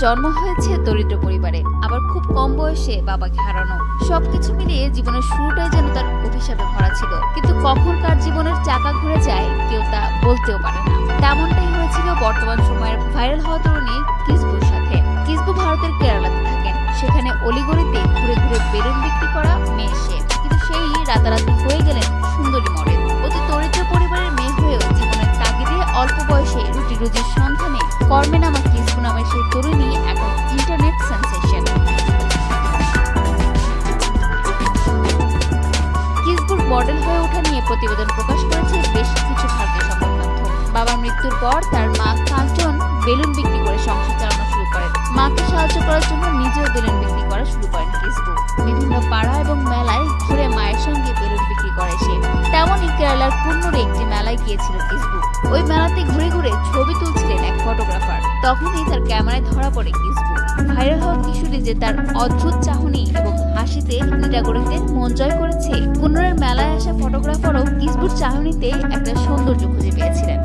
জন্ম হয়েছে দরিদ্র পরিবারে, আবার খুব কম বয়সে বাবাকে হারানো। সবকিছু মিলিয়ে জীবনের শুরুটাই যেন তার অভিশাপে ভরা ছিল। কিন্তু কখন কার জীবনের চাকা ঘুরে যায়, কেউ তা বলতেও পারে না। তেমনটাই হয়েছিল বর্তমান সময়ের ভাইরাল হওয়া তরুণী কিসবুর সাথে। কিসবু ভারতের কেরালাতে থাকেন। সেখানে অলিগলিতে ঘুরে ঘুরে বেলুন বিক্রি করা মেয়ে সে। কিন্তু সেই রাতারাতি হয়ে গেলেন সুন্দরী মডেল। অতি দরিদ্র পরিবারের মেয়ে হয়েও জীবনের তাগিদে অল্প বয়সে রুটি রুজির সন্ধানে কর্মে নামা কিসবু নামের সেই তরুণী মডেল হয়ে ওঠা নিয়ে প্রতিবেদন প্রকাশ করেছে বেশ কিছু ভারতীয় সংবাদ মাধ্যম বাবার মৃত্যুর পর তার মা কাঞ্চন বেলুন বিক্রি করে সংসার চালানো শুরু করেন। মাকে সাহায্য করার জন্য নিজেও বেলুন বিক্রি করা শুরু করেন কিসবু বিভিন্ন পাড়া এবং মেলায় ঘুরে মায়ের সঙ্গে বেলুন বিক্রি করে সে। তেমনই কেরালার কুন্নুরে একটি মেলায় গিয়েছিল কিসবু ওই মেলাতে ঘুরে ঘুরে ছবি তুলছিলেন এক ফটোগ্রাফার। তখনই তার ক্যামেরায় ধরা পড়ে কিসবু। ভাইরাল হওয়া কিশোরী যে তার অদ্ভুত চাহনি এবং হাসিতে নিটাগরিকদের মন জয় করেছে কুন্নুরের মেলায় আসা ফটোগ্রাফারও কিসবুর চাহনিতে একটা সৌন্দর্য খুঁজে পেয়েছিলেন।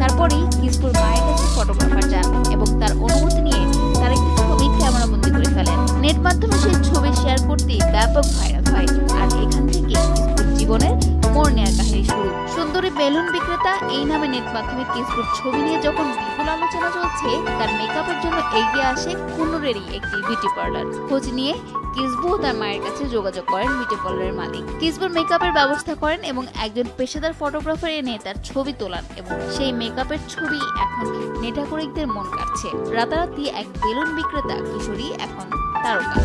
তারপরেই কিসপুর মায়ের কাছে ফটোগ্রাফার যান এবং তার অনুমতি নিয়ে তার একটি ছবি ক্যামেরাবন্দি করে ফেলেন। নেট মাধ্যমে সেই ছবি সুন্দরী বেলুন বিক্রেতা এই নামে নেট মাধ্যমে কিসপুর ছবি নিয়ে যখন বিপুল আলোচনা চলছে, তার মেকআপের জন্য এগিয়ে আসে কুন্নুরেরই একটি বিউটি পার্লার খোঁজ নিয়ে কিসবু তার মায়ের কাছে যোগাযোগ করেন বিউটি পার্লারের মালিক। কিসবুর মেকআপের ব্যবস্থা করেন এবং একজন পেশাদার ফটোগ্রাফার এনে তার ছবি তোলান এবং সেই মেকআপের ছবি এখন নেটাকরিকদের মন কাটছে রাতারাতি এক বেলুন বিক্রেতা কিশোরী এখন তারকা।